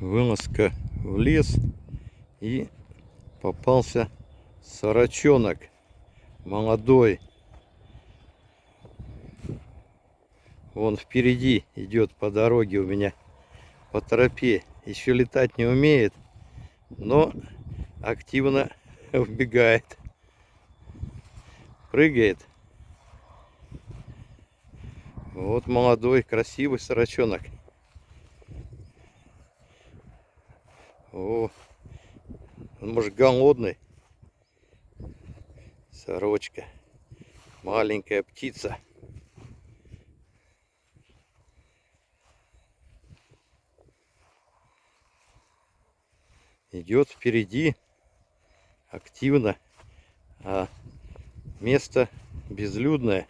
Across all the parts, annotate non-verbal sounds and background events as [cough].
вылазка в лес и попался сорочонок молодой. Вон впереди идет по дороге у меня по тропе. Еще летать не умеет, но активно [laughs] вбегает. Прыгает. Вот молодой, красивый сорочонок. О, он может голодный. Сорочка. Маленькая птица. Идет впереди активно. А место безлюдное.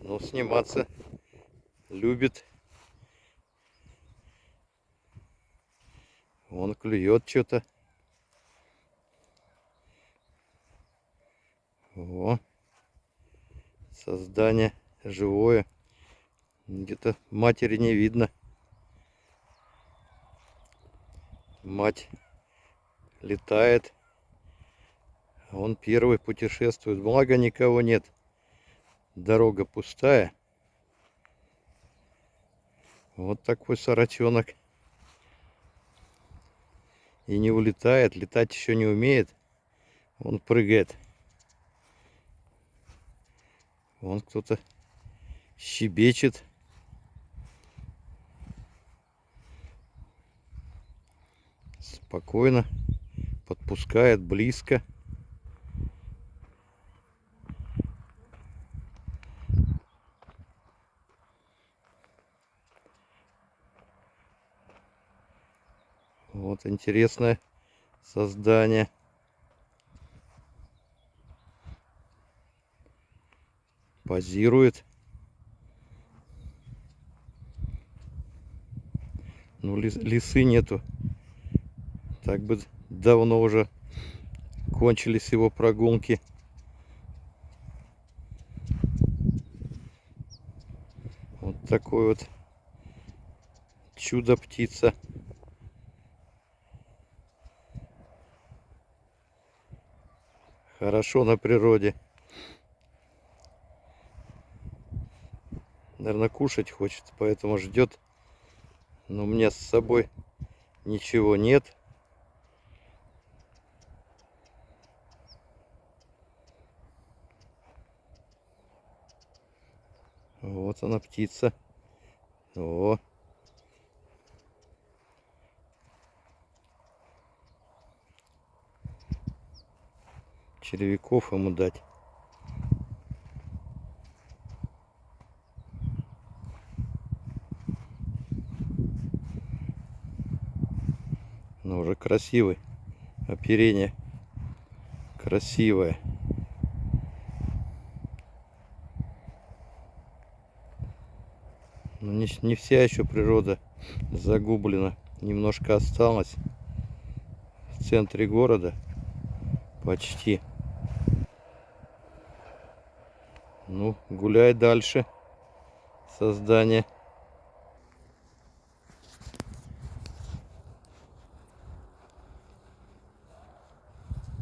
Но сниматься любит Он клюет что-то. О, создание живое. Где-то матери не видно. Мать летает. Он первый путешествует. Благо никого нет. Дорога пустая. Вот такой сорочонок и не улетает, летать еще не умеет. Он прыгает. Вон кто-то щебечет. Спокойно подпускает близко. Вот интересное создание. Позирует. Ну, лис, лисы нету. Так бы давно уже кончились его прогулки. Вот такой вот чудо-птица. Хорошо на природе. Наверное, кушать хочет, поэтому ждет. Но у меня с собой ничего нет. Вот она птица. О. червяков ему дать. Но ну, уже красивый. Оперение красивое. Но не, не вся еще природа загублена. Немножко осталось в центре города. Почти. Ну, гуляй дальше. Создание.